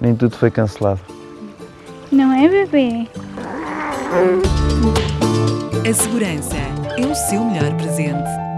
nem tudo foi cancelado. Não é, bebê? A segurança é o seu melhor presente.